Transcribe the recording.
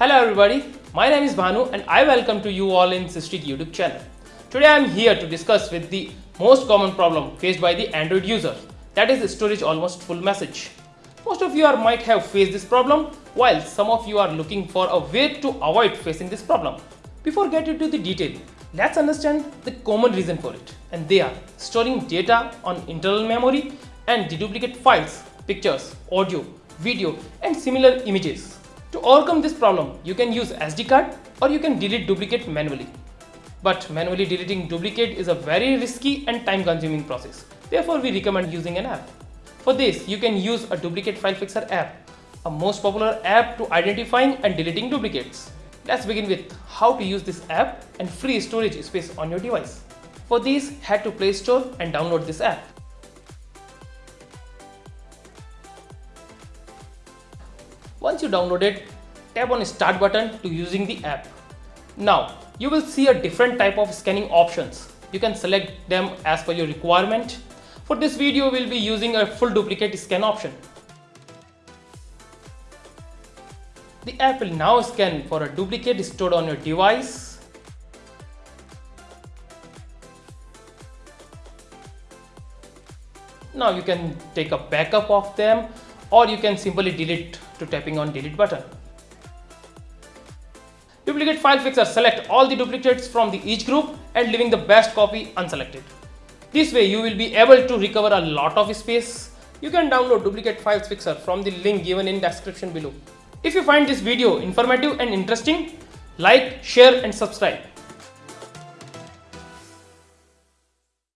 Hello everybody, my name is Bhanu and I welcome to you all in Systweak YouTube channel. Today I am here to discuss with the most common problem faced by the Android user that is storage almost full message. Most of you are might have faced this problem while some of you are looking for a way to avoid facing this problem. Before getting to the detail, let's understand the common reason for it and they are storing data on internal memory and deduplicate files, pictures, audio, video and similar images. To overcome this problem, you can use SD card or you can delete duplicate manually. But manually deleting duplicate is a very risky and time consuming process. Therefore, we recommend using an app. For this, you can use a duplicate file fixer app, a most popular app to identifying and deleting duplicates. Let's begin with how to use this app and free storage space on your device. For this, head to Play Store and download this app. Once you download it, tap on start button to using the app. Now, you will see a different type of scanning options. You can select them as per your requirement. For this video, we'll be using a full duplicate scan option. The app will now scan for a duplicate stored on your device. Now you can take a backup of them or you can simply delete to tapping on delete button. Duplicate file fixer select all the duplicates from the each group and leaving the best copy unselected. This way you will be able to recover a lot of space. You can download duplicate files fixer from the link given in description below. If you find this video informative and interesting, like, share and subscribe.